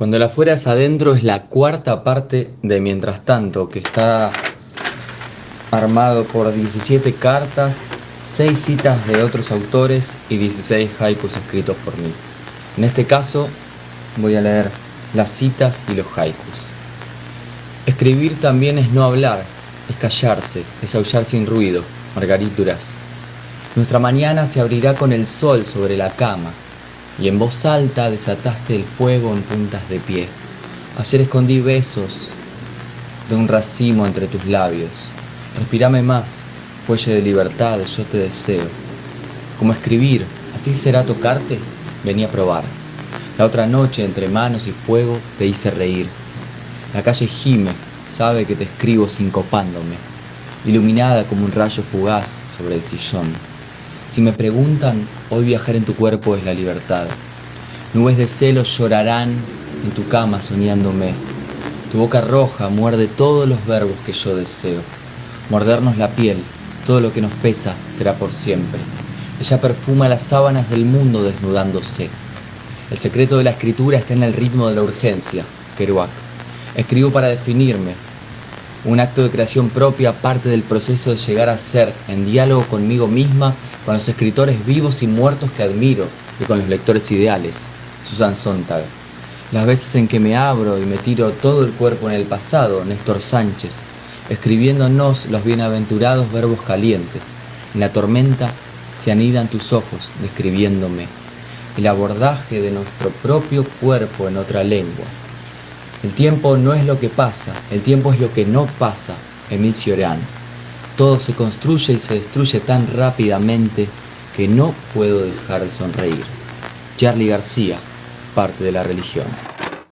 Cuando la fuera es adentro es la cuarta parte de Mientras tanto, que está armado por 17 cartas, 6 citas de otros autores y 16 haikus escritos por mí. En este caso voy a leer las citas y los haikus. Escribir también es no hablar, es callarse, es aullar sin ruido. Margarit Duras. Nuestra mañana se abrirá con el sol sobre la cama, y en voz alta desataste el fuego en puntas de pie. Ayer escondí besos de un racimo entre tus labios. Respirame más, fuelle de libertad, yo te deseo. Como escribir, así será tocarte, vení a probar. La otra noche, entre manos y fuego, te hice reír. La calle gime, sabe que te escribo sincopándome, iluminada como un rayo fugaz sobre el sillón. Si me preguntan, hoy viajar en tu cuerpo es la libertad. Nubes de celos llorarán en tu cama soñándome. Tu boca roja muerde todos los verbos que yo deseo. Mordernos la piel, todo lo que nos pesa será por siempre. Ella perfuma las sábanas del mundo desnudándose. El secreto de la escritura está en el ritmo de la urgencia, Kerouac. Escribo para definirme. Un acto de creación propia parte del proceso de llegar a ser, en diálogo conmigo misma con los escritores vivos y muertos que admiro y con los lectores ideales. Susan Sontag. Las veces en que me abro y me tiro todo el cuerpo en el pasado, Néstor Sánchez, escribiéndonos los bienaventurados verbos calientes. En la tormenta se anidan tus ojos, describiéndome. El abordaje de nuestro propio cuerpo en otra lengua. El tiempo no es lo que pasa, el tiempo es lo que no pasa. Emil Cioran. Todo se construye y se destruye tan rápidamente que no puedo dejar de sonreír. Charlie García, parte de la religión.